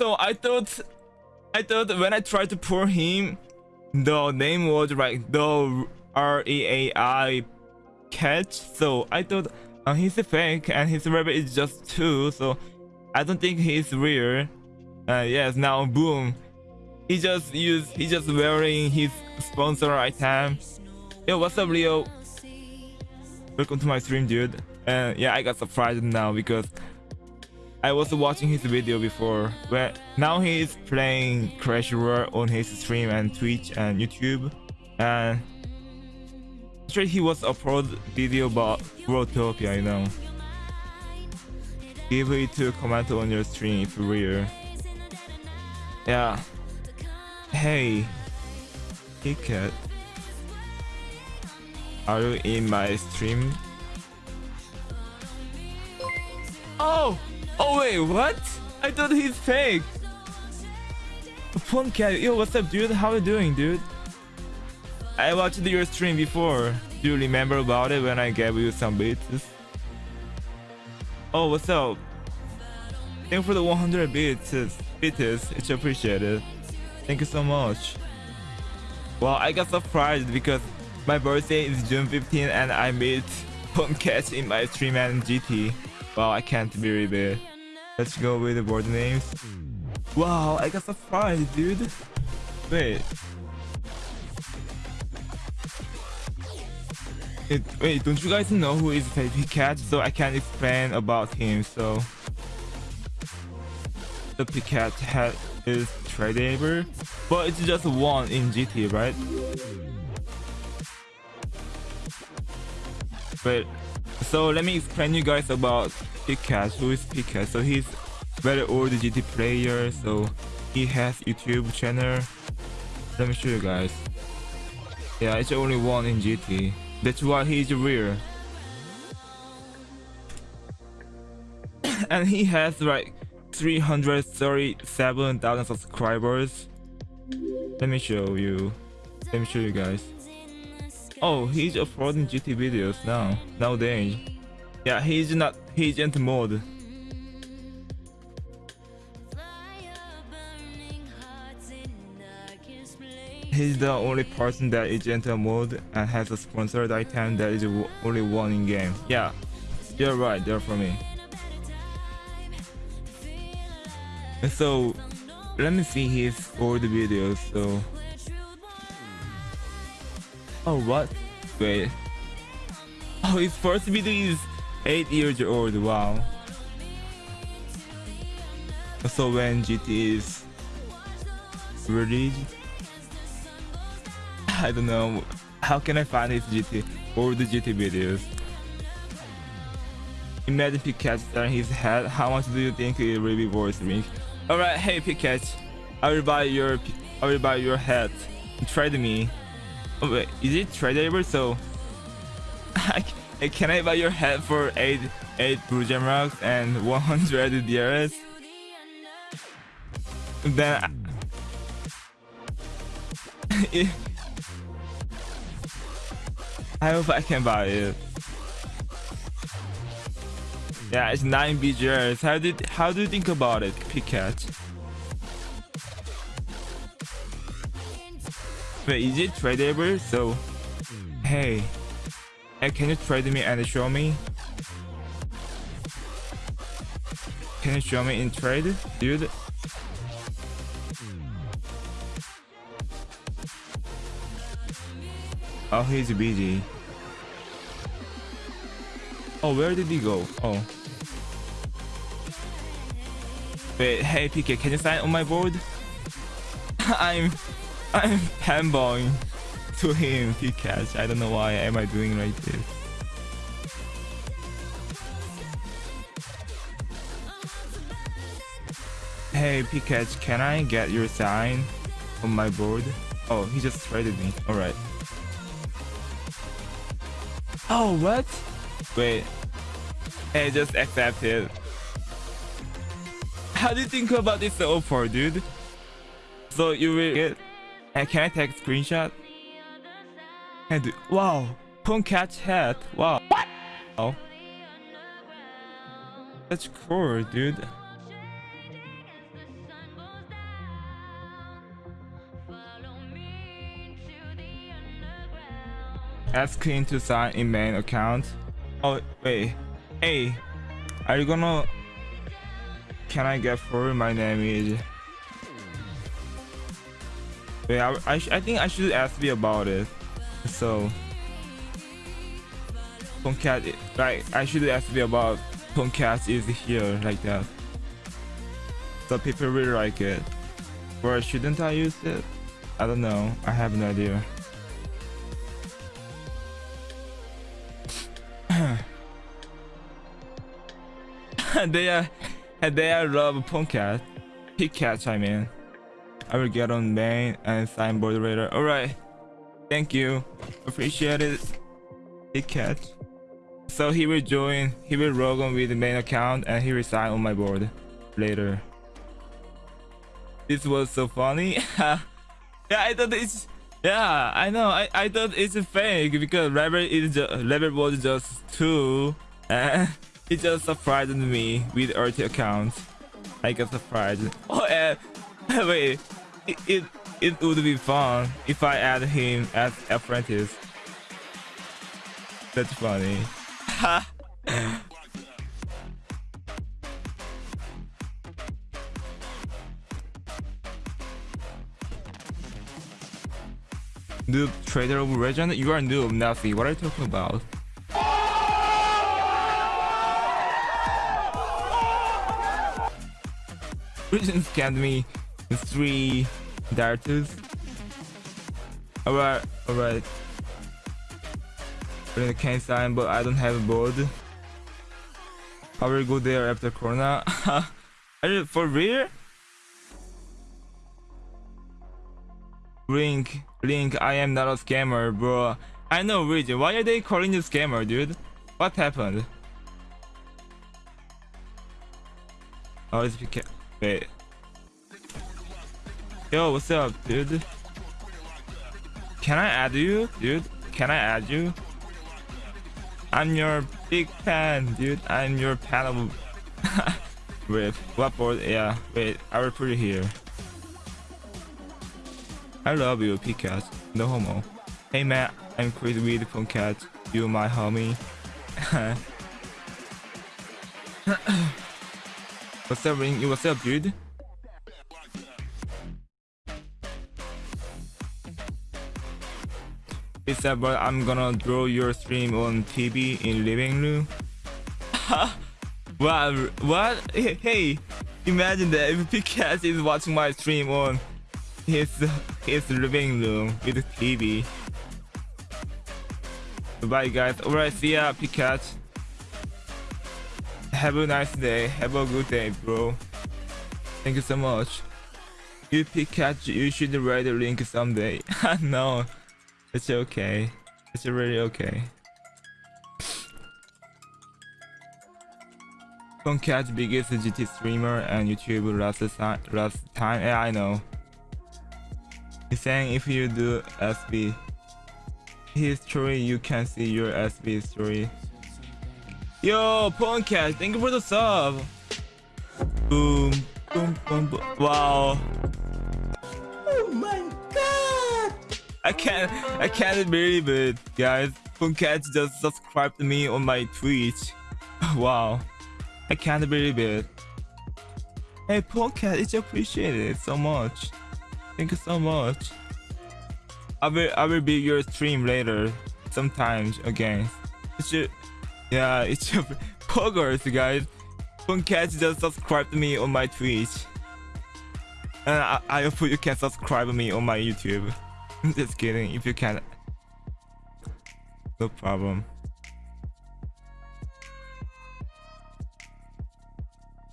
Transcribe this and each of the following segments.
So I thought, I thought when I tried to pull him, the name was like the R E A I catch. So I thought uh, he's fake and his rabbit is just two. So I don't think he's real. Uh, yes, now boom. He just used, he just wearing his sponsor item. Yo, what's up, Leo? Welcome to my stream, dude. And yeah, I got surprised now because I was watching his video before. But now he is playing Clash Royale on his stream and Twitch and YouTube. And actually, he was upload video about Growtopia, you know. Give it to comment on your stream if real. Yeah. Hey, Ticket. Are you in my stream? Oh! Oh wait, what? I thought he's fake. Phone cat, yo, what's up, dude? How you doing, dude? I watched your stream before. Do you remember about it when I gave you some beats? Oh, what's up? Thank you for the 100 bits. Bits, it's appreciated. Thank you so much. Well, I got surprised because my birthday is June 15 and I Phone Catch in my stream and GT. Wow, I can't believe it. Let's go with the board names. Wow, I got surprised, dude. Wait. It, wait, don't you guys know who is Baby Cat? So I can't explain about him. So the Picat hat is tradable, but it's just one in GT, right? Wait, so let me explain you guys about Picat. Who is Picat? So he's very old GT player. So he has YouTube channel. Let me show you guys. Yeah, it's only one in GT. That's why he's rare. and he has like 337,000 subscribers. Let me show you. Let me show you guys. Oh, he's uploading GT videos now, nowadays. Yeah, he's not, he's into mode. He's the only person that is into mode and has a sponsored item that is only one in game. Yeah, you're right, they're for me. And So, let me see his old videos, so... Oh, what? Wait. Oh, his first video is 8 years old, wow. So when GT is released, I don't know. How can I find his GT or the GT videos? Imagine Pikachu starting his head. How much do you think it will be worth me? Alright, hey Pikachu. I will buy your I will buy your head. Trade me. Oh wait, is it tradable? So eh, can I buy your head for 8 8 blue gem rocks and 100 DRS? Then I hope I can buy it. Yeah, it's 9 BGRs. How did how do you think about it, Pikachu? Is it tradable? So hey. Hey, can you trade me and show me? Can you show me in trade, dude? Oh, he's busy. Oh, where did he go? Oh. Wait, hey PK, can you sign on my board? I'm I'm fanboying to him, Pikachu. I don't know why am I doing like this. Hey Pikachu, can I get your sign on my board? Oh, he just traded me. Alright. Oh, what? Wait. Hey, just accept it. How do you think about this offer, dude? So you will get... And can I take a screenshot? And wow, Punkat's hat. Wow. What? Oh. That's cool, dude. Ask him to sign in main account. Oh wait, hey, are you gonna? Can I get through? My name is. Wait, I I, I think I should ask you about it. So, Tomcat, right? I should ask you about Tomcat is here like that. So people really like it. Or shouldn't I use it? I don't know. I have no idea. they are they are love Pongcat. Picatch I mean. I will get on main and sign moderator. Alright. Thank you. Appreciate it. Picatch. So he will join he will log on with the main account and he will sign on my board later. This was so funny. yeah, I thought it's yeah, I know. I, I thought it's fake because level is level was just two, and it just surprised me with RT account. I got surprised. Oh, and wait, it, it it would be fun if I add him as apprentice. That's funny. Noob trader of legend? You are noob, nothing. What are you talking about? Legend scanned me three darters. Alright, alright. We're in the can sign, but I don't have a board. I will go there after Corona. are you for real? Link, Link, I am not a scammer, bro. I know reason. Why are they calling you scammer, dude? What happened? Oh, it's because... Wait. Yo, what's up, dude? Can I add you, dude? Can I add you? I'm your big fan, dude. I'm your fan of... wait, what board? Yeah, wait, I will put it here. I love you, Pikachu. No homo. Hey man, I'm Weed from Cat. You my homie. what's up, Ring? What's up, dude? It's but I'm gonna draw your stream on TV in living room. wow, what? Hey, imagine that if Pikachu is watching my stream on his his living room with TV. Bye guys. Alright, see ya, Pikachu. Have a nice day. Have a good day, bro. Thank you so much. You Pikachu, you should write a link someday. no, it's okay. It's really okay. Pongcat biggest GT streamer and YouTube last time. Last time, yeah, I know. He's saying if you do SB history, you can see your SB history. Yo, Pongcat, thank you for the sub. Boom, boom, boom, boom. Wow. I can't, I can't believe it, guys. Pongcat just subscribed to me on my Twitch. Wow. I can't believe it. Hey, Pongcat, it's appreciated so much. Thank you so much. I will I will be your stream later sometimes again. It's your yeah, it's your poggers guys. Pongcat just subscribe to me on my Twitch. And I, I hope you can subscribe to me on my YouTube. Just kidding, if you can. No problem.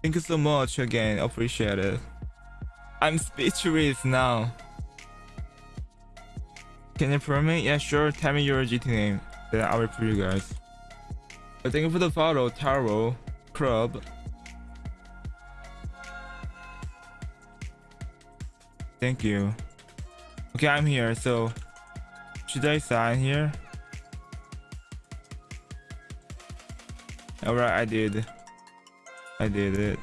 Thank you so much again, appreciate it. I'm speechless now. Can you prove me? Yeah, sure. Tell me your GT name. Then I will prove you guys. But thank you for the follow, Taro, Club. Thank you. Okay, I'm here. So, should I sign here? Alright, I did. I did it.